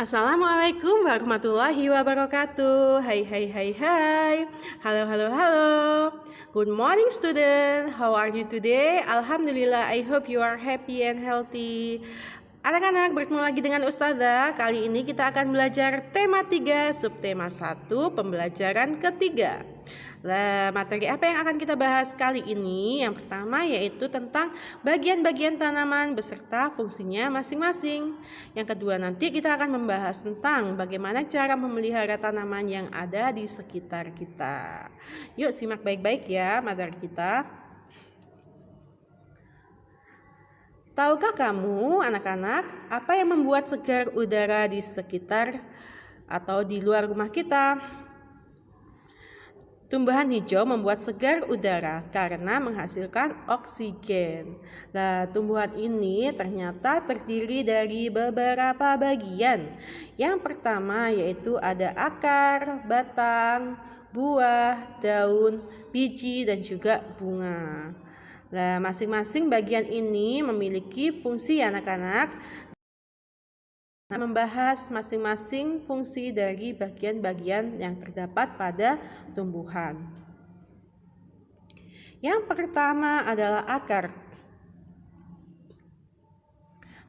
Assalamualaikum warahmatullahi wabarakatuh. Hai hai hai hai. Halo halo halo. Good morning student. How are you today? Alhamdulillah I hope you are happy and healthy. Anak-anak bertemu lagi dengan Ustazah. Kali ini kita akan belajar tema 3 subtema 1 pembelajaran ketiga. Nah, materi apa yang akan kita bahas kali ini? Yang pertama yaitu tentang bagian-bagian tanaman beserta fungsinya masing-masing. Yang kedua nanti kita akan membahas tentang bagaimana cara memelihara tanaman yang ada di sekitar kita. Yuk simak baik-baik ya materi kita. Tahukah kamu anak-anak apa yang membuat segar udara di sekitar atau di luar rumah kita? Tumbuhan hijau membuat segar udara karena menghasilkan oksigen. Nah, tumbuhan ini ternyata terdiri dari beberapa bagian. Yang pertama yaitu ada akar, batang, buah, daun, biji, dan juga bunga. Nah, masing-masing bagian ini memiliki fungsi anak-anak membahas masing-masing fungsi dari bagian-bagian yang terdapat pada tumbuhan. Yang pertama adalah akar.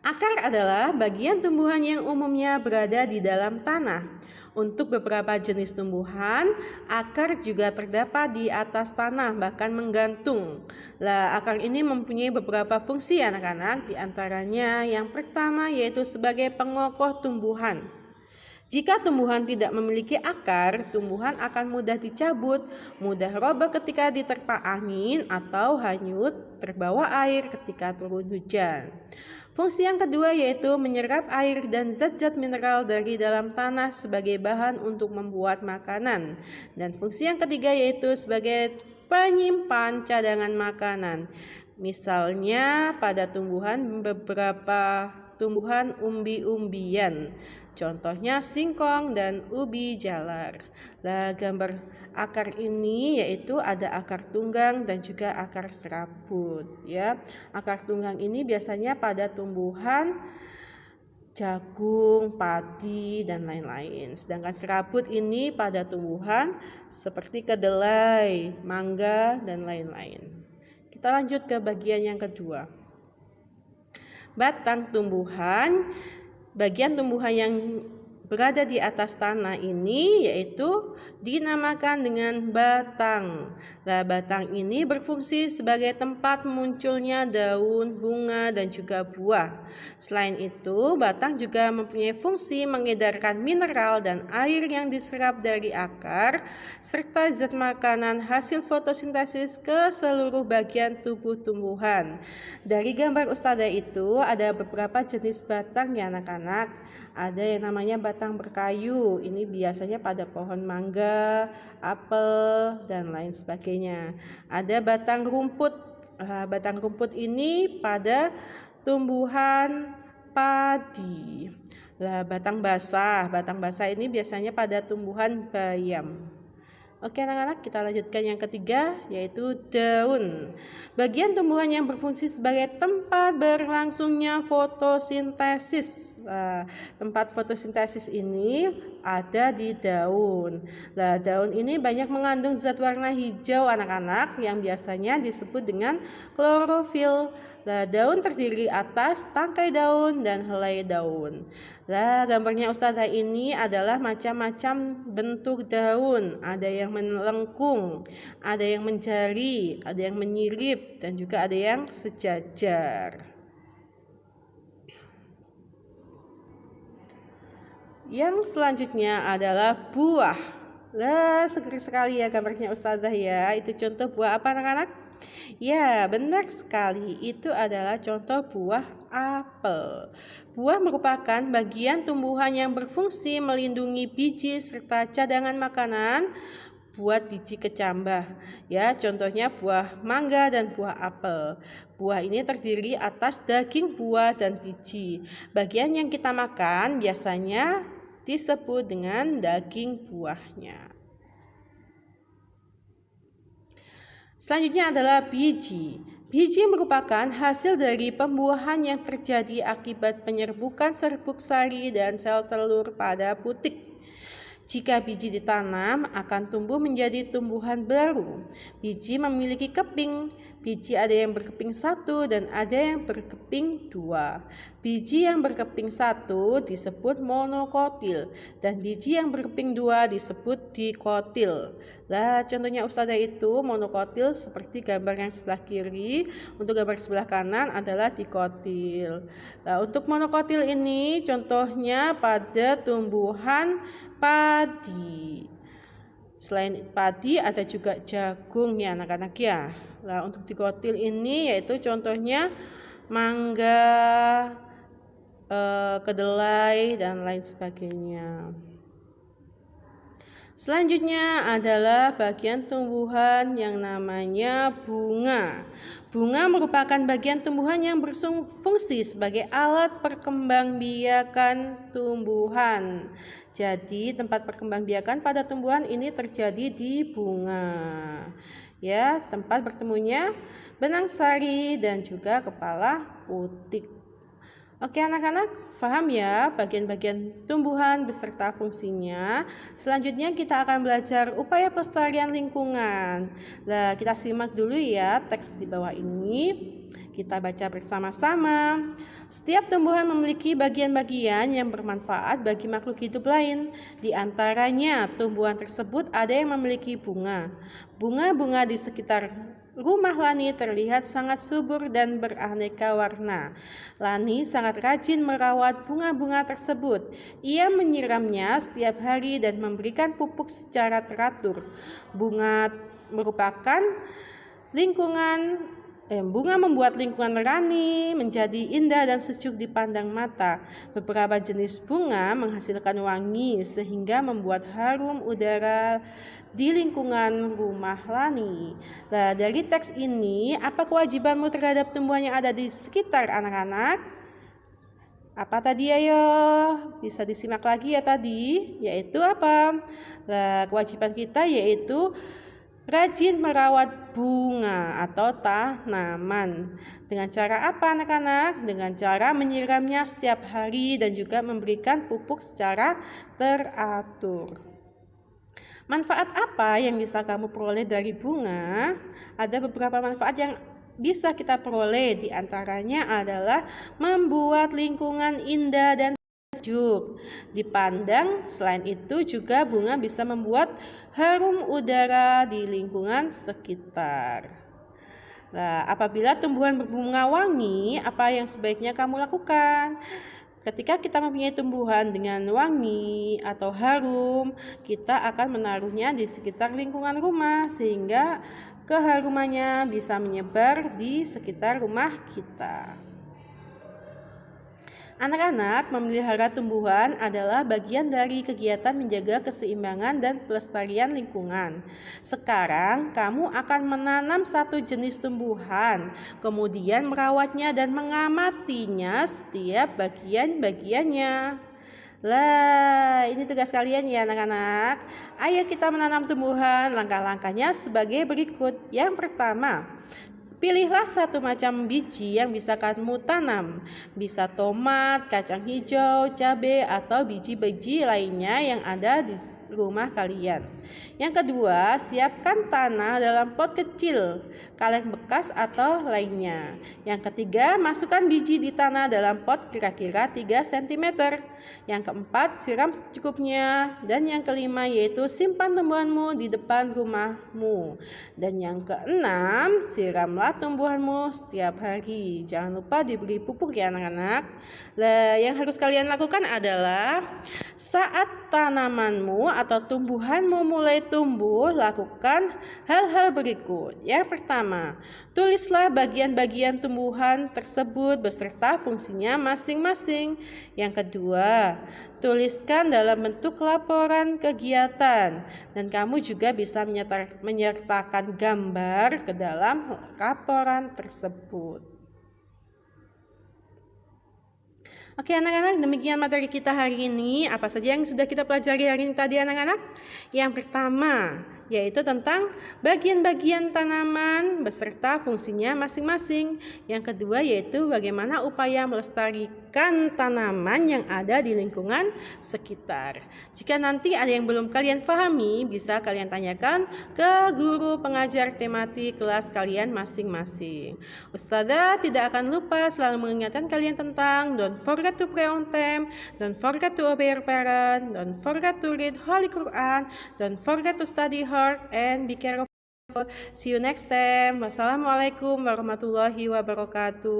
Akar adalah bagian tumbuhan yang umumnya berada di dalam tanah. Untuk beberapa jenis tumbuhan, akar juga terdapat di atas tanah, bahkan menggantung. Lah, akar ini mempunyai beberapa fungsi anak-anak, di antaranya yang pertama yaitu sebagai pengokoh tumbuhan. Jika tumbuhan tidak memiliki akar, tumbuhan akan mudah dicabut, mudah roboh ketika diterpa angin atau hanyut terbawa air ketika turun hujan. Fungsi yang kedua yaitu menyerap air dan zat-zat mineral dari dalam tanah sebagai bahan untuk membuat makanan. Dan fungsi yang ketiga yaitu sebagai penyimpan cadangan makanan. Misalnya pada tumbuhan beberapa tumbuhan umbi-umbian. Contohnya singkong dan ubi jalar. Nah, gambar akar ini yaitu ada akar tunggang dan juga akar serabut ya. Akar tunggang ini biasanya pada tumbuhan jagung, padi dan lain-lain. Sedangkan serabut ini pada tumbuhan seperti kedelai, mangga dan lain-lain. Kita lanjut ke bagian yang kedua. Batang tumbuhan bagian tumbuhan yang berada di atas tanah ini yaitu dinamakan dengan batang. Nah, batang ini berfungsi sebagai tempat munculnya daun, bunga, dan juga buah. Selain itu, batang juga mempunyai fungsi mengedarkan mineral dan air yang diserap dari akar, serta zat makanan hasil fotosintesis ke seluruh bagian tubuh tumbuhan. Dari gambar ustazah itu, ada beberapa jenis batang ya anak-anak. Ada yang namanya batang berkayu. Ini biasanya pada pohon mangga, apel, dan lain sebagainya. Ada batang rumput. Uh, batang rumput ini pada tumbuhan padi. Lah, batang basah. Batang basah ini biasanya pada tumbuhan bayam. Oke anak-anak kita lanjutkan yang ketiga yaitu daun. Bagian tumbuhan yang berfungsi sebagai tempat berlangsungnya fotosintesis. Nah, tempat fotosintesis ini ada di daun. Nah, daun ini banyak mengandung zat warna hijau anak-anak yang biasanya disebut dengan klorofil. Nah, daun terdiri atas tangkai daun dan helai daun. Nah, gambarnya Ustazah ini adalah macam-macam bentuk daun. Ada yang melengkung, ada yang menjari, ada yang menyirip, dan juga ada yang sejajar. Yang selanjutnya adalah buah. Lah, seger sekali ya gambarnya Ustazah ya. Itu contoh buah apa anak-anak? Ya, benar sekali. Itu adalah contoh buah apel. Buah merupakan bagian tumbuhan yang berfungsi melindungi biji serta cadangan makanan buat biji kecambah. Ya, contohnya buah mangga dan buah apel. Buah ini terdiri atas daging buah dan biji. Bagian yang kita makan biasanya disebut dengan daging buahnya. Selanjutnya adalah biji. Biji merupakan hasil dari pembuahan yang terjadi akibat penyerbukan serbuk sari dan sel telur pada putik. Jika biji ditanam, akan tumbuh menjadi tumbuhan baru. Biji memiliki keping. Biji ada yang berkeping satu dan ada yang berkeping dua. Biji yang berkeping satu disebut monokotil dan biji yang berkeping dua disebut dikotil. Lah contohnya ustazah itu monokotil seperti gambar yang sebelah kiri. Untuk gambar sebelah kanan adalah dikotil. Nah, untuk monokotil ini contohnya pada tumbuhan padi. Selain padi ada juga jagung ya anak-anak ya. Nah untuk dikotil ini yaitu contohnya mangga, eh, kedelai dan lain sebagainya. Selanjutnya adalah bagian tumbuhan yang namanya bunga. Bunga merupakan bagian tumbuhan yang berfungsi sebagai alat perkembangbiakan tumbuhan. Jadi, tempat perkembangbiakan pada tumbuhan ini terjadi di bunga. Ya, tempat bertemunya benang sari dan juga kepala putik. Oke anak-anak, paham ya bagian-bagian tumbuhan beserta fungsinya. Selanjutnya kita akan belajar upaya pelestarian lingkungan. Nah, kita simak dulu ya teks di bawah ini. Kita baca bersama-sama. Setiap tumbuhan memiliki bagian-bagian yang bermanfaat bagi makhluk hidup lain. Di antaranya, tumbuhan tersebut ada yang memiliki bunga. Bunga-bunga di sekitar Rumah Lani terlihat sangat subur dan beraneka warna. Lani sangat rajin merawat bunga-bunga tersebut. Ia menyiramnya setiap hari dan memberikan pupuk secara teratur. Bunga merupakan lingkungan bunga membuat lingkungan Rani menjadi indah dan sejuk dipandang mata. Beberapa jenis bunga menghasilkan wangi sehingga membuat harum udara di lingkungan rumah Lani. Nah, dari teks ini, apa kewajibanmu terhadap tumbuhan yang ada di sekitar anak-anak? Apa tadi ayo? Bisa disimak lagi ya tadi, yaitu apa? Nah, kewajiban kita yaitu Rajin merawat bunga atau tanaman. Dengan cara apa anak-anak? Dengan cara menyiramnya setiap hari dan juga memberikan pupuk secara teratur. Manfaat apa yang bisa kamu peroleh dari bunga? Ada beberapa manfaat yang bisa kita peroleh di antaranya adalah membuat lingkungan indah dan sejuk dipandang. Selain itu juga bunga bisa membuat harum udara di lingkungan sekitar. Nah, apabila tumbuhan berbunga wangi, apa yang sebaiknya kamu lakukan? Ketika kita mempunyai tumbuhan dengan wangi atau harum, kita akan menaruhnya di sekitar lingkungan rumah sehingga keharumannya bisa menyebar di sekitar rumah kita. Anak-anak memelihara tumbuhan adalah bagian dari kegiatan menjaga keseimbangan dan pelestarian lingkungan. Sekarang, kamu akan menanam satu jenis tumbuhan, kemudian merawatnya dan mengamatinya setiap bagian-bagiannya. Lah, ini tugas kalian ya anak-anak. Ayo kita menanam tumbuhan. Langkah-langkahnya sebagai berikut. Yang pertama, Pilihlah satu macam biji yang bisa kamu tanam. Bisa tomat, kacang hijau, cabai, atau biji-biji lainnya yang ada di rumah kalian. Yang kedua, siapkan tanah dalam pot kecil, kaleng bekas atau lainnya. Yang ketiga, masukkan biji di tanah dalam pot kira-kira 3 cm. Yang keempat, siram secukupnya. Dan yang kelima yaitu simpan tumbuhanmu di depan rumahmu. Dan yang keenam, siramlah tumbuhanmu setiap hari. Jangan lupa diberi pupuk ya anak-anak. Yang harus kalian lakukan adalah saat tanamanmu atau tumbuhanmu mulai tumbuh, lakukan hal-hal berikut. Yang pertama, tulislah bagian-bagian tumbuhan tersebut beserta fungsinya masing-masing. Yang kedua, tuliskan dalam bentuk laporan kegiatan dan kamu juga bisa menyertakan gambar ke dalam laporan tersebut. Oke anak-anak, demikian materi kita hari ini. Apa saja yang sudah kita pelajari hari ini tadi anak-anak? Yang pertama, yaitu tentang bagian-bagian tanaman beserta fungsinya masing-masing. Yang kedua yaitu bagaimana upaya melestarikan tanaman yang ada di lingkungan sekitar. Jika nanti ada yang belum kalian pahami, bisa kalian tanyakan ke guru pengajar tematik kelas kalian masing-masing. Ustazah tidak akan lupa selalu mengingatkan kalian tentang don't forget to pray on time, don't forget to obey your parents, don't forget to read Holy Quran, don't forget to study hard and be careful. See you next time. Wassalamualaikum warahmatullahi wabarakatuh.